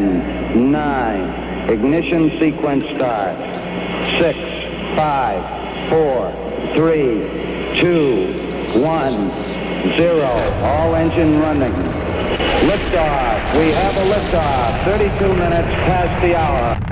10, 9, ignition sequence start. 6, 5, 4, 3, 2, 1, 0. All engine running. Liftoff. We have a liftoff. 32 minutes past the hour.